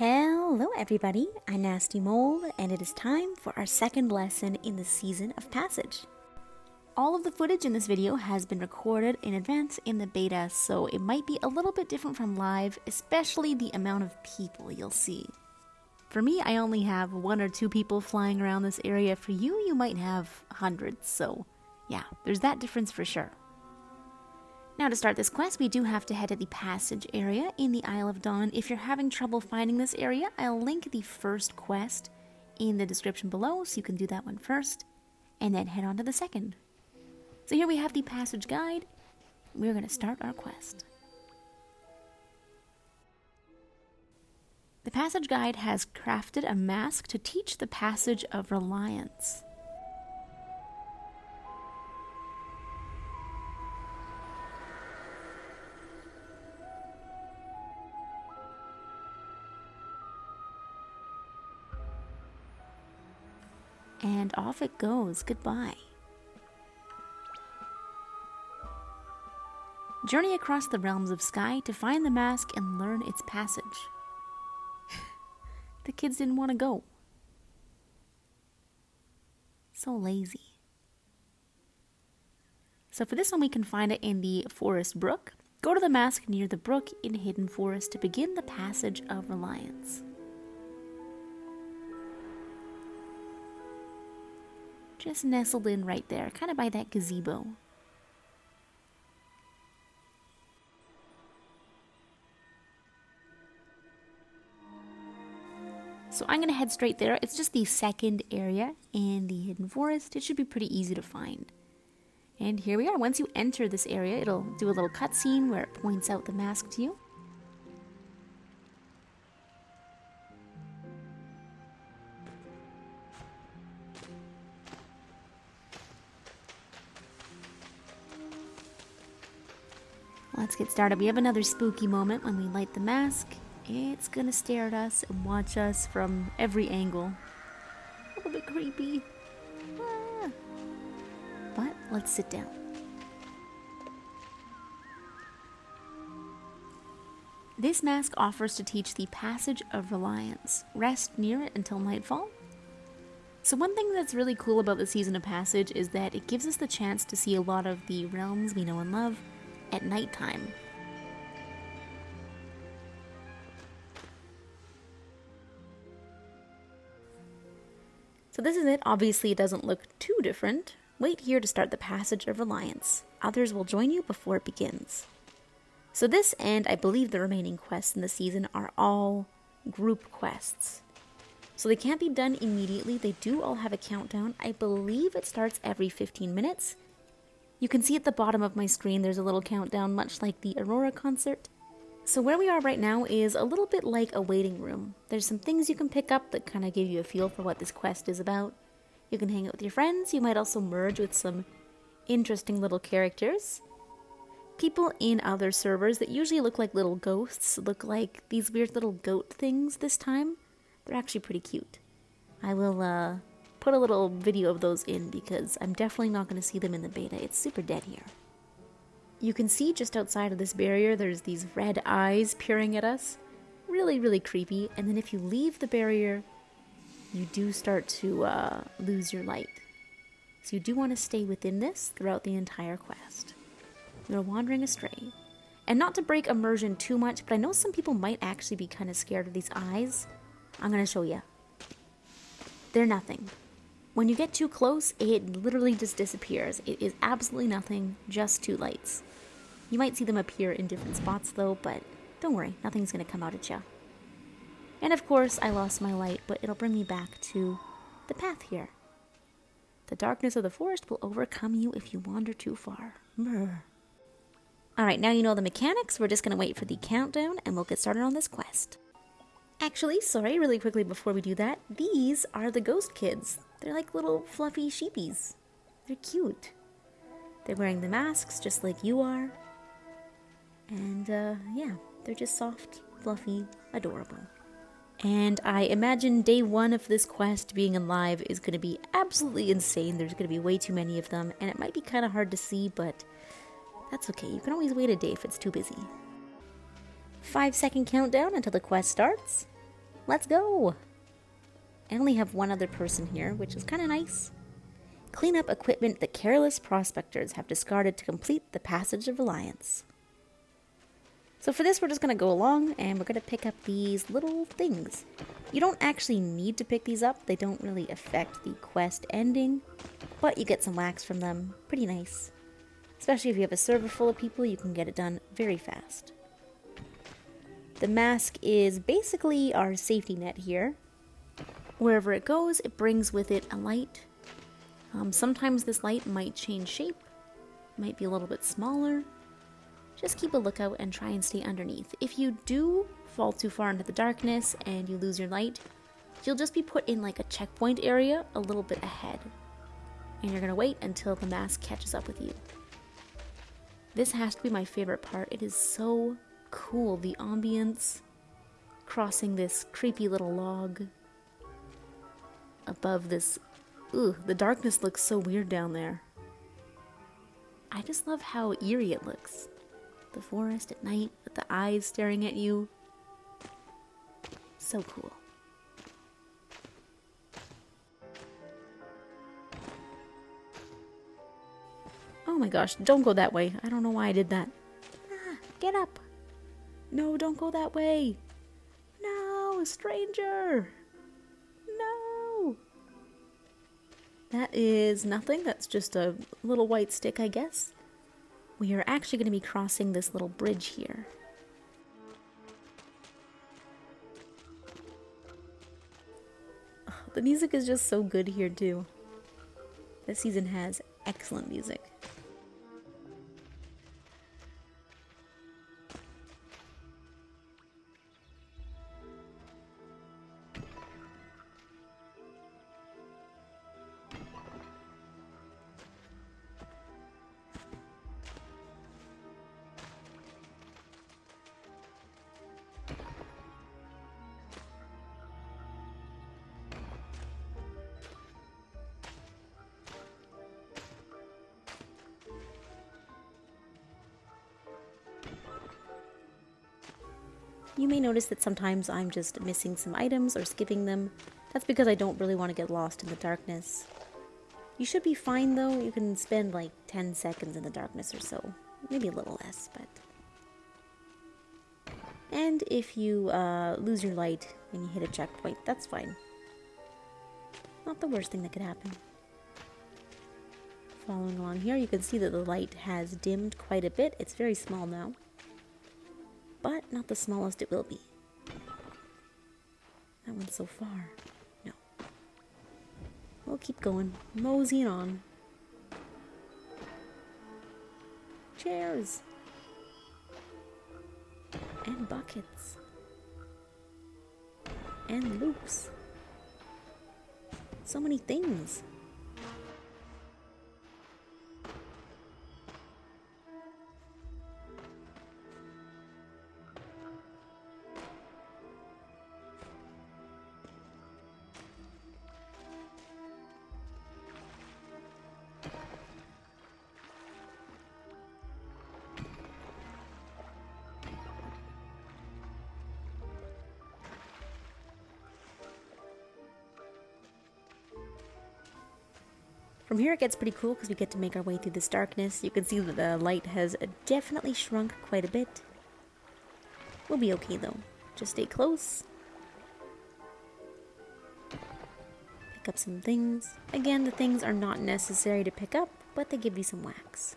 Hello, everybody. I'm Nasty Mold, and it is time for our second lesson in the Season of Passage. All of the footage in this video has been recorded in advance in the beta, so it might be a little bit different from live, especially the amount of people you'll see. For me, I only have one or two people flying around this area. For you, you might have hundreds, so yeah, there's that difference for sure. Now to start this quest, we do have to head to the passage area in the Isle of Dawn. If you're having trouble finding this area, I'll link the first quest in the description below, so you can do that one first, and then head on to the second. So here we have the passage guide. We're going to start our quest. The passage guide has crafted a mask to teach the passage of reliance. It goes. Goodbye. Journey across the realms of sky to find the mask and learn its passage. the kids didn't want to go. So lazy. So for this one, we can find it in the Forest Brook. Go to the mask near the brook in Hidden Forest to begin the passage of reliance. Just nestled in right there, kind of by that gazebo. So I'm going to head straight there. It's just the second area in the Hidden Forest. It should be pretty easy to find. And here we are. Once you enter this area, it'll do a little cutscene where it points out the mask to you. Let's get started. We have another spooky moment when we light the mask. It's gonna stare at us and watch us from every angle. A little bit creepy. Ah. But let's sit down. This mask offers to teach the passage of reliance. Rest near it until nightfall. So one thing that's really cool about the Season of Passage is that it gives us the chance to see a lot of the realms we know and love at nighttime. So this is it. Obviously, it doesn't look too different. Wait here to start the passage of reliance. Others will join you before it begins. So this and I believe the remaining quests in the season are all group quests. So they can't be done immediately. They do all have a countdown. I believe it starts every 15 minutes you can see at the bottom of my screen there's a little countdown, much like the Aurora concert. So where we are right now is a little bit like a waiting room. There's some things you can pick up that kind of give you a feel for what this quest is about. You can hang out with your friends, you might also merge with some interesting little characters. People in other servers that usually look like little ghosts look like these weird little goat things this time. They're actually pretty cute. I will uh, put a little video of those in because I'm definitely not going to see them in the beta. It's super dead here. You can see just outside of this barrier there's these red eyes peering at us. Really, really creepy. And then if you leave the barrier, you do start to uh, lose your light. So you do want to stay within this throughout the entire quest. You're wandering astray. And not to break immersion too much, but I know some people might actually be kind of scared of these eyes. I'm going to show you. They're nothing. When you get too close, it literally just disappears. It is absolutely nothing, just two lights. You might see them appear in different spots though, but don't worry, nothing's gonna come out at you. And of course, I lost my light, but it'll bring me back to the path here. The darkness of the forest will overcome you if you wander too far. Alright, now you know the mechanics, we're just gonna wait for the countdown and we'll get started on this quest. Actually, sorry, really quickly before we do that, these are the ghost kids. They're like little fluffy sheepies. They're cute. They're wearing the masks just like you are. And uh, yeah, they're just soft, fluffy, adorable. And I imagine day one of this quest being alive is going to be absolutely insane. There's going to be way too many of them, and it might be kind of hard to see, but that's okay. You can always wait a day if it's too busy. Five second countdown until the quest starts. Let's go! I only have one other person here, which is kind of nice. Clean up equipment that careless prospectors have discarded to complete the passage of reliance. So for this, we're just going to go along and we're going to pick up these little things. You don't actually need to pick these up. They don't really affect the quest ending, but you get some wax from them. Pretty nice. Especially if you have a server full of people, you can get it done very fast. The mask is basically our safety net here. Wherever it goes, it brings with it a light. Um, sometimes this light might change shape, might be a little bit smaller, just keep a lookout and try and stay underneath. If you do fall too far into the darkness and you lose your light, you'll just be put in like a checkpoint area a little bit ahead. And you're gonna wait until the mask catches up with you. This has to be my favorite part. It is so cool. The ambience, crossing this creepy little log above this. Ooh, the darkness looks so weird down there. I just love how eerie it looks the forest at night with the eyes staring at you. So cool. Oh my gosh, don't go that way. I don't know why I did that. Ah, get up. No, don't go that way. No, a stranger. No. That is nothing. That's just a little white stick, I guess we are actually going to be crossing this little bridge here. the music is just so good here too. This season has excellent music. You may notice that sometimes I'm just missing some items or skipping them. That's because I don't really want to get lost in the darkness. You should be fine though, you can spend like 10 seconds in the darkness or so. Maybe a little less, but... And if you uh, lose your light and you hit a checkpoint, that's fine. Not the worst thing that could happen. Following along here, you can see that the light has dimmed quite a bit. It's very small now but not the smallest it will be. That one's so far. No. We'll keep going, moseying on. Chairs. And buckets. And loops. So many things. From here it gets pretty cool because we get to make our way through this darkness. You can see that the light has definitely shrunk quite a bit. We'll be okay though. Just stay close. Pick up some things. Again, the things are not necessary to pick up, but they give you some wax.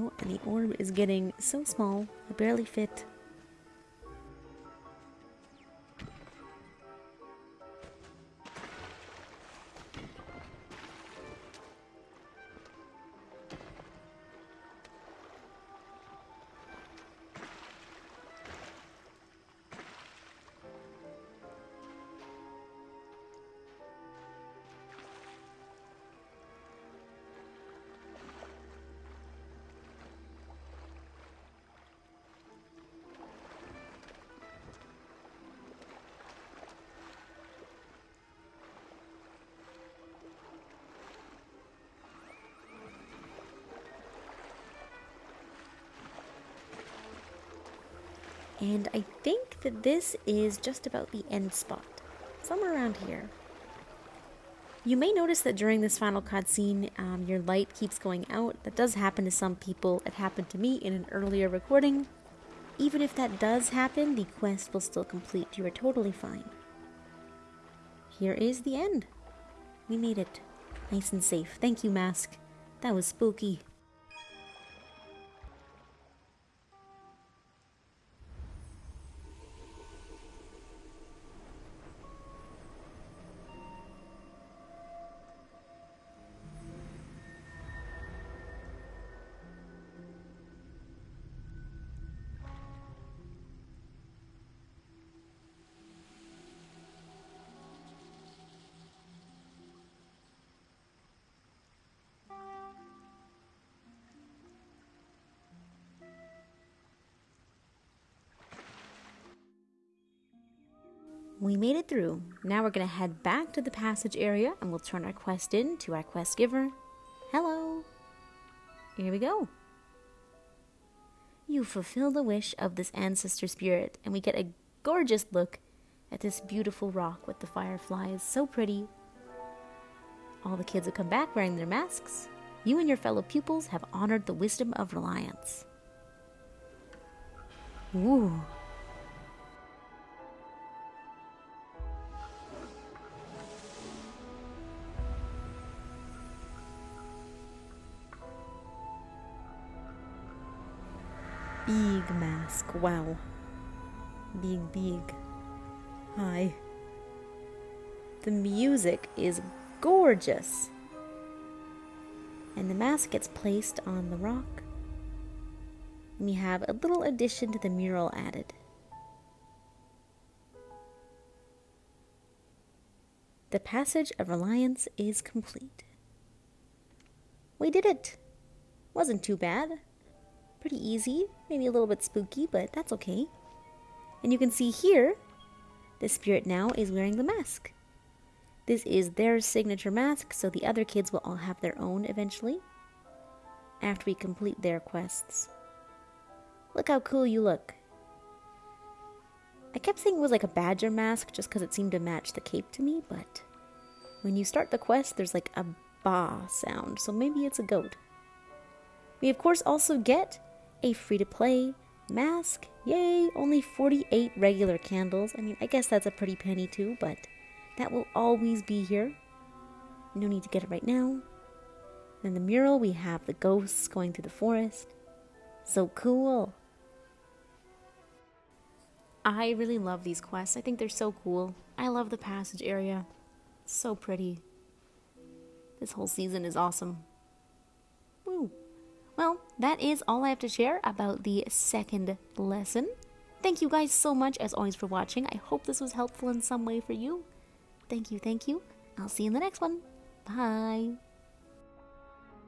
Oh, and the orb is getting so small, I barely fit. And I think that this is just about the end spot, somewhere around here. You may notice that during this final cutscene, um, your light keeps going out. That does happen to some people. It happened to me in an earlier recording. Even if that does happen, the quest will still complete. You are totally fine. Here is the end. We made it. Nice and safe. Thank you, Mask. That was spooky. We made it through. Now we're going to head back to the passage area and we'll turn our quest in to our quest giver. Hello. Here we go. You fulfill the wish of this ancestor spirit, and we get a gorgeous look at this beautiful rock with the fireflies. So pretty. All the kids have come back wearing their masks. You and your fellow pupils have honored the wisdom of reliance. Ooh. Big mask. Wow. Big, big. Hi. The music is gorgeous. And the mask gets placed on the rock. We have a little addition to the mural added. The passage of Reliance is complete. We did it! Wasn't too bad. Pretty easy, maybe a little bit spooky, but that's okay. And you can see here, the spirit now is wearing the mask. This is their signature mask, so the other kids will all have their own eventually, after we complete their quests. Look how cool you look. I kept saying it was like a badger mask just because it seemed to match the cape to me, but when you start the quest, there's like a ba sound, so maybe it's a goat. We of course also get a free to play mask. Yay, only 48 regular candles. I mean, I guess that's a pretty penny too, but that will always be here. No need to get it right now. In the mural, we have the ghosts going through the forest. So cool. I really love these quests. I think they're so cool. I love the passage area. So pretty. This whole season is awesome. That is all I have to share about the second lesson. Thank you guys so much, as always, for watching. I hope this was helpful in some way for you. Thank you, thank you. I'll see you in the next one. Bye.